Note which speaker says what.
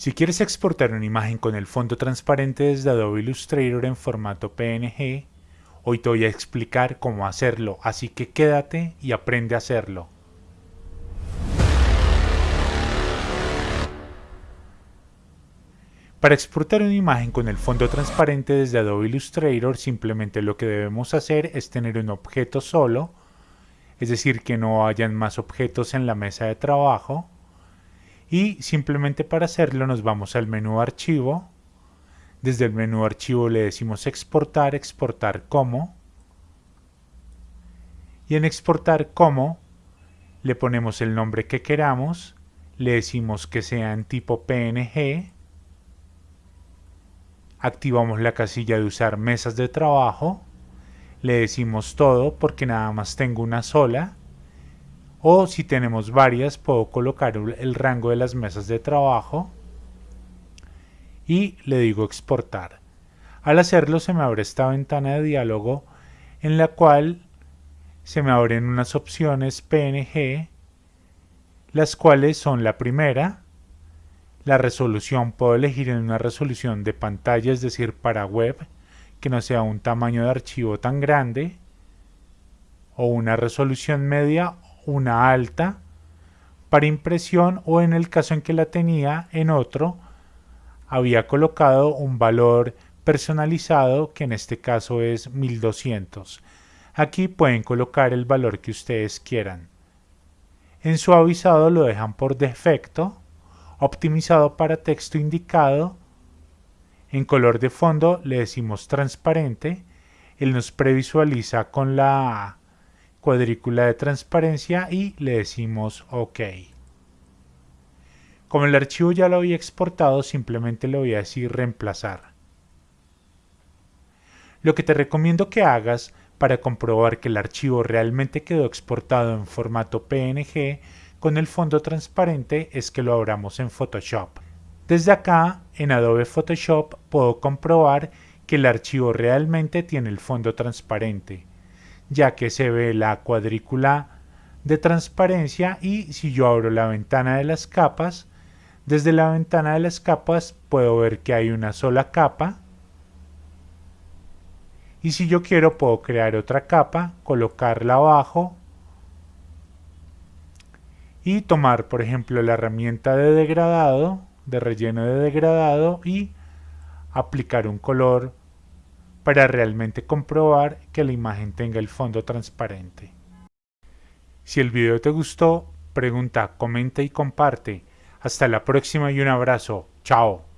Speaker 1: Si quieres exportar una imagen con el fondo transparente desde Adobe Illustrator en formato PNG, hoy te voy a explicar cómo hacerlo, así que quédate y aprende a hacerlo. Para exportar una imagen con el fondo transparente desde Adobe Illustrator, simplemente lo que debemos hacer es tener un objeto solo, es decir, que no hayan más objetos en la mesa de trabajo, y simplemente para hacerlo nos vamos al menú archivo. Desde el menú archivo le decimos exportar, exportar como. Y en exportar como le ponemos el nombre que queramos le decimos que sea en tipo PNG activamos la casilla de usar mesas de trabajo. Le decimos todo porque nada más tengo una sola o si tenemos varias puedo colocar el rango de las mesas de trabajo y le digo exportar. Al hacerlo se me abre esta ventana de diálogo en la cual se me abren unas opciones PNG las cuales son la primera la resolución puedo elegir en una resolución de pantalla es decir para web que no sea un tamaño de archivo tan grande o una resolución media una alta para impresión o en el caso en que la tenía en otro había colocado un valor personalizado que en este caso es 1200 aquí pueden colocar el valor que ustedes quieran. En suavizado lo dejan por defecto optimizado para texto indicado. En color de fondo le decimos transparente. Él nos previsualiza con la cuadrícula de transparencia y le decimos OK. Como el archivo ya lo había exportado, simplemente le voy a decir reemplazar. Lo que te recomiendo que hagas para comprobar que el archivo realmente quedó exportado en formato PNG con el fondo transparente es que lo abramos en Photoshop. Desde acá, en Adobe Photoshop, puedo comprobar que el archivo realmente tiene el fondo transparente ya que se ve la cuadrícula de transparencia y si yo abro la ventana de las capas, desde la ventana de las capas puedo ver que hay una sola capa. Y si yo quiero puedo crear otra capa, colocarla abajo y tomar por ejemplo la herramienta de degradado, de relleno de degradado y aplicar un color para realmente comprobar que la imagen tenga el fondo transparente. Si el video te gustó, pregunta, comenta y comparte. Hasta la próxima y un abrazo. Chao.